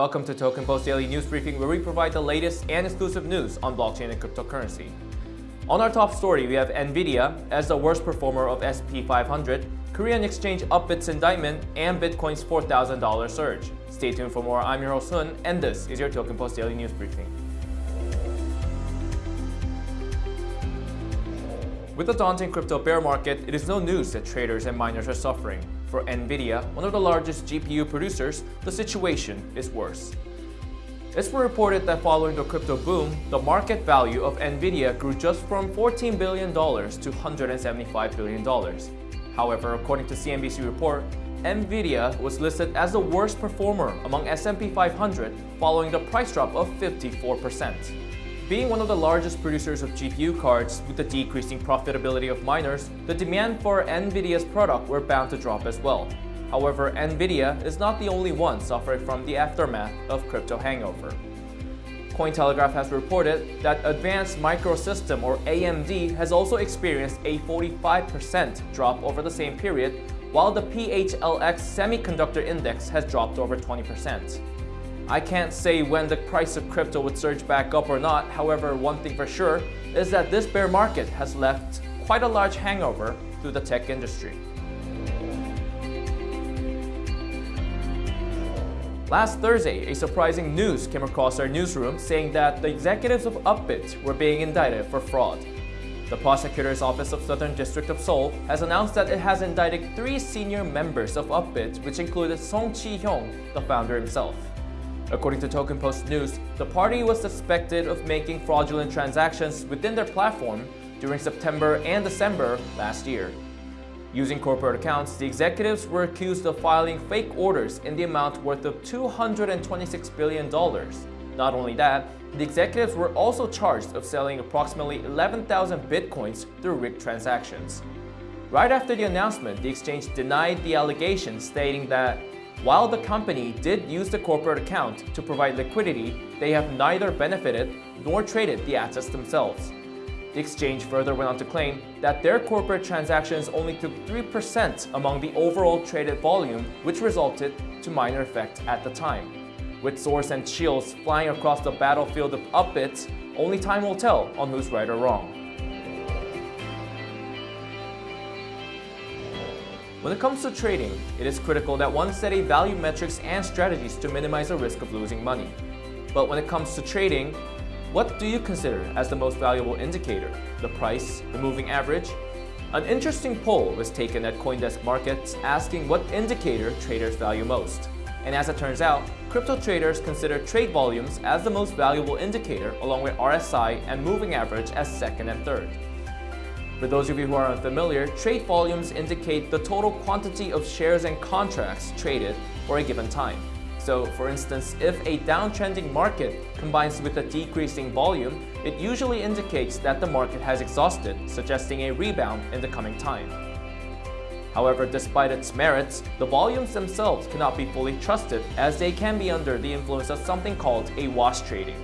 Welcome to Token Post Daily News Briefing, where we provide the latest and exclusive news on blockchain and cryptocurrency. On our top story, we have Nvidia as the worst performer of SP 500, Korean exchange up its indictment, and Bitcoin's $4,000 surge. Stay tuned for more. I'm your host Sun, and this is your Token Post Daily News Briefing. With the daunting crypto bear market, it is no news that traders and miners are suffering. For Nvidia, one of the largest GPU producers, the situation is worse. It's been reported that following the crypto boom, the market value of Nvidia grew just from $14 billion to $175 billion. However, according to CNBC report, Nvidia was listed as the worst performer among S&P 500 following the price drop of 54%. Being one of the largest producers of GPU cards with the decreasing profitability of miners, the demand for NVIDIA's product were bound to drop as well. However, NVIDIA is not the only one suffering from the aftermath of crypto hangover. Cointelegraph has reported that Advanced Microsystem or AMD has also experienced a 45% drop over the same period, while the PHLX Semiconductor Index has dropped over 20%. I can't say when the price of crypto would surge back up or not, however, one thing for sure is that this bear market has left quite a large hangover through the tech industry. Last Thursday, a surprising news came across our newsroom saying that the executives of Upbit were being indicted for fraud. The Prosecutor's Office of Southern District of Seoul has announced that it has indicted three senior members of Upbit, which included Song Chi-hyung, the founder himself. According to Token Post News, the party was suspected of making fraudulent transactions within their platform during September and December last year. Using corporate accounts, the executives were accused of filing fake orders in the amount worth of $226 billion. Not only that, the executives were also charged of selling approximately 11,000 bitcoins through rigged transactions. Right after the announcement, the exchange denied the allegations, stating that while the company did use the corporate account to provide liquidity, they have neither benefited nor traded the assets themselves. The exchange further went on to claim that their corporate transactions only took 3% among the overall traded volume, which resulted to minor effect at the time. With swords and shields flying across the battlefield of Upbits, only time will tell on who's right or wrong. When it comes to trading, it is critical that one study value metrics and strategies to minimize the risk of losing money. But when it comes to trading, what do you consider as the most valuable indicator? The price, the moving average? An interesting poll was taken at Coindesk Markets asking what indicator traders value most. And as it turns out, crypto traders consider trade volumes as the most valuable indicator along with RSI and moving average as second and third. For those of you who are unfamiliar, trade volumes indicate the total quantity of shares and contracts traded for a given time. So, for instance, if a downtrending market combines with a decreasing volume, it usually indicates that the market has exhausted, suggesting a rebound in the coming time. However, despite its merits, the volumes themselves cannot be fully trusted as they can be under the influence of something called a wash trading.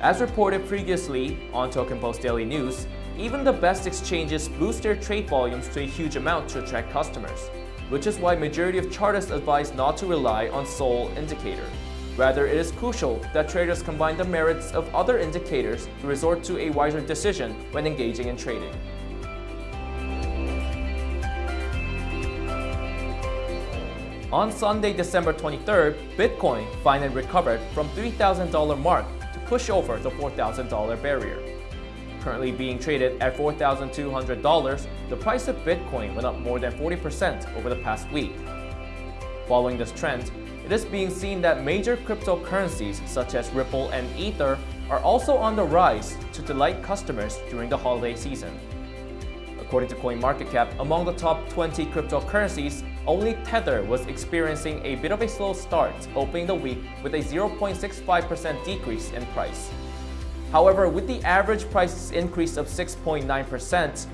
As reported previously on Token Post Daily News, even the best exchanges boost their trade volumes to a huge amount to attract customers, which is why majority of chartists advise not to rely on sole indicator. Rather, it is crucial that traders combine the merits of other indicators to resort to a wiser decision when engaging in trading. On Sunday, December 23rd, Bitcoin finally recovered from $3,000 mark to push over the $4,000 barrier currently being traded at $4,200, the price of Bitcoin went up more than 40% over the past week. Following this trend, it is being seen that major cryptocurrencies such as Ripple and Ether are also on the rise to delight customers during the holiday season. According to CoinMarketCap, among the top 20 cryptocurrencies, only Tether was experiencing a bit of a slow start, opening the week with a 0.65% decrease in price. However, with the average price increase of 6.9%,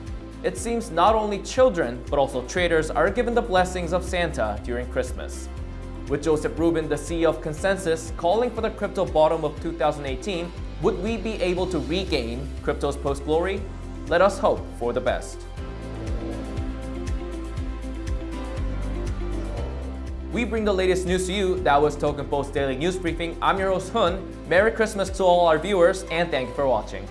it seems not only children, but also traders are given the blessings of Santa during Christmas. With Joseph Rubin, the CEO of ConsenSys, calling for the crypto bottom of 2018, would we be able to regain crypto's post-glory? Let us hope for the best. We bring the latest news to you. That was Token Post Daily News Briefing. I'm your host, Hun. Merry Christmas to all our viewers, and thank you for watching.